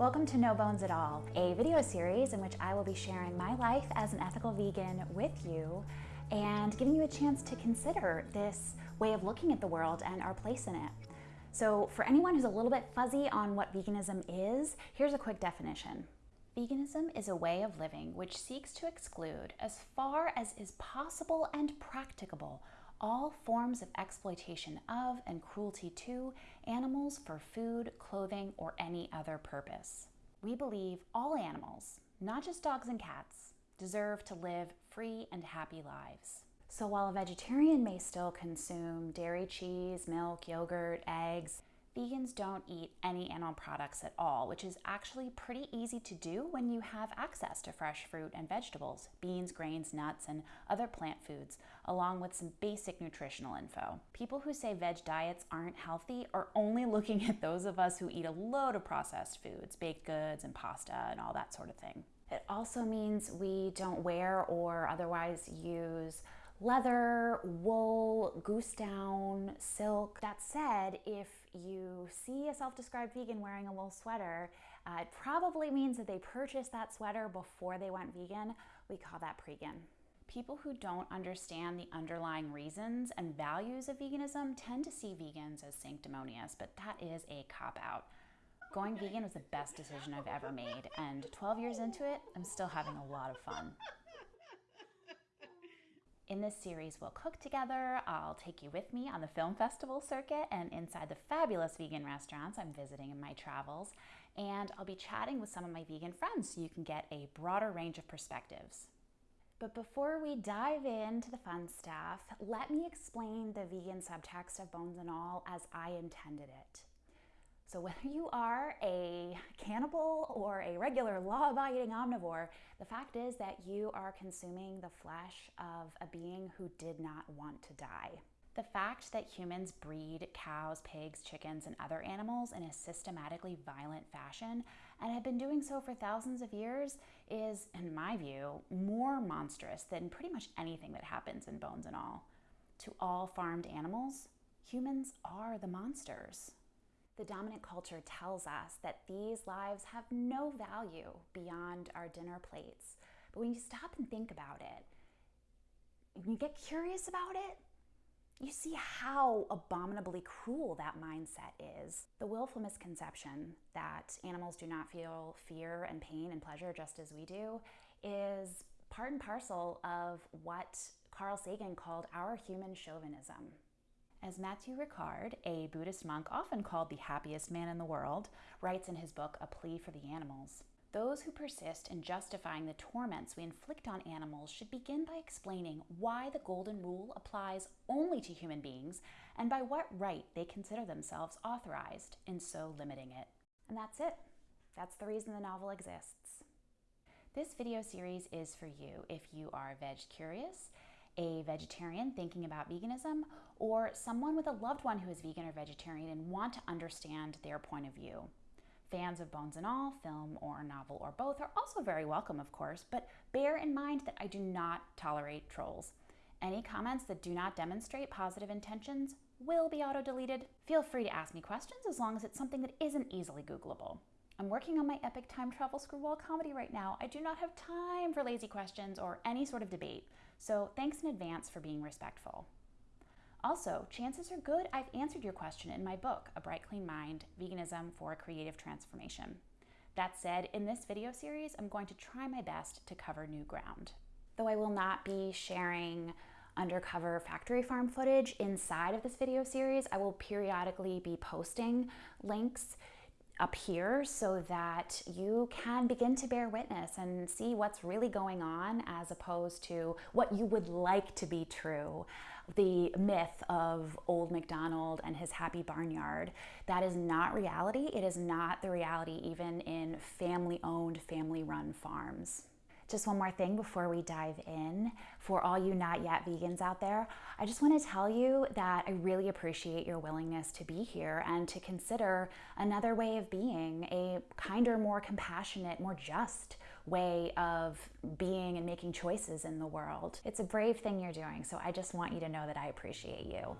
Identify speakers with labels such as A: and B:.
A: Welcome to No Bones at All, a video series in which I will be sharing my life as an ethical vegan with you and giving you a chance to consider this way of looking at the world and our place in it. So for anyone who's a little bit fuzzy on what veganism is, here's a quick definition. Veganism is a way of living which seeks to exclude, as far as is possible and practicable, all forms of exploitation of and cruelty to animals for food, clothing, or any other purpose. We believe all animals, not just dogs and cats, deserve to live free and happy lives. So while a vegetarian may still consume dairy, cheese, milk, yogurt, eggs, Vegans don't eat any animal products at all, which is actually pretty easy to do when you have access to fresh fruit and vegetables, beans, grains, nuts, and other plant foods, along with some basic nutritional info. People who say veg diets aren't healthy are only looking at those of us who eat a load of processed foods, baked goods and pasta and all that sort of thing. It also means we don't wear or otherwise use leather, wool, goose down, silk. That said, if you see a self-described vegan wearing a wool sweater, uh, it probably means that they purchased that sweater before they went vegan. We call that pregan. People who don't understand the underlying reasons and values of veganism tend to see vegans as sanctimonious, but that is a cop-out. Going vegan was the best decision I've ever made, and 12 years into it, I'm still having a lot of fun. In this series, we'll cook together. I'll take you with me on the film festival circuit and inside the fabulous vegan restaurants I'm visiting in my travels. And I'll be chatting with some of my vegan friends so you can get a broader range of perspectives. But before we dive into the fun stuff, let me explain the vegan subtext of Bones and All as I intended it. So whether you are a cannibal or a regular law-abiding omnivore, the fact is that you are consuming the flesh of a being who did not want to die. The fact that humans breed cows, pigs, chickens, and other animals in a systematically violent fashion and have been doing so for thousands of years is, in my view, more monstrous than pretty much anything that happens in Bones and All. To all farmed animals, humans are the monsters the dominant culture tells us that these lives have no value beyond our dinner plates. But when you stop and think about it, when you get curious about it, you see how abominably cruel that mindset is. The willful misconception that animals do not feel fear and pain and pleasure just as we do is part and parcel of what Carl Sagan called our human chauvinism. As Matthieu Ricard, a Buddhist monk often called the happiest man in the world, writes in his book A Plea for the Animals, those who persist in justifying the torments we inflict on animals should begin by explaining why the golden rule applies only to human beings and by what right they consider themselves authorized in so limiting it. And that's it. That's the reason the novel exists. This video series is for you if you are veg curious a vegetarian thinking about veganism, or someone with a loved one who is vegan or vegetarian and want to understand their point of view. Fans of Bones and All, film or novel or both, are also very welcome, of course, but bear in mind that I do not tolerate trolls. Any comments that do not demonstrate positive intentions will be auto-deleted. Feel free to ask me questions as long as it's something that isn't easily Googleable. I'm working on my epic time travel screwball comedy right now. I do not have time for lazy questions or any sort of debate, so thanks in advance for being respectful. Also, chances are good I've answered your question in my book, A Bright Clean Mind, Veganism for a Creative Transformation. That said, in this video series, I'm going to try my best to cover new ground. Though I will not be sharing undercover factory farm footage inside of this video series, I will periodically be posting links up here so that you can begin to bear witness and see what's really going on as opposed to what you would like to be true. The myth of old MacDonald and his happy barnyard. That is not reality. It is not the reality even in family owned, family run farms. Just one more thing before we dive in. For all you not yet vegans out there, I just want to tell you that I really appreciate your willingness to be here and to consider another way of being, a kinder, more compassionate, more just way of being and making choices in the world. It's a brave thing you're doing, so I just want you to know that I appreciate you.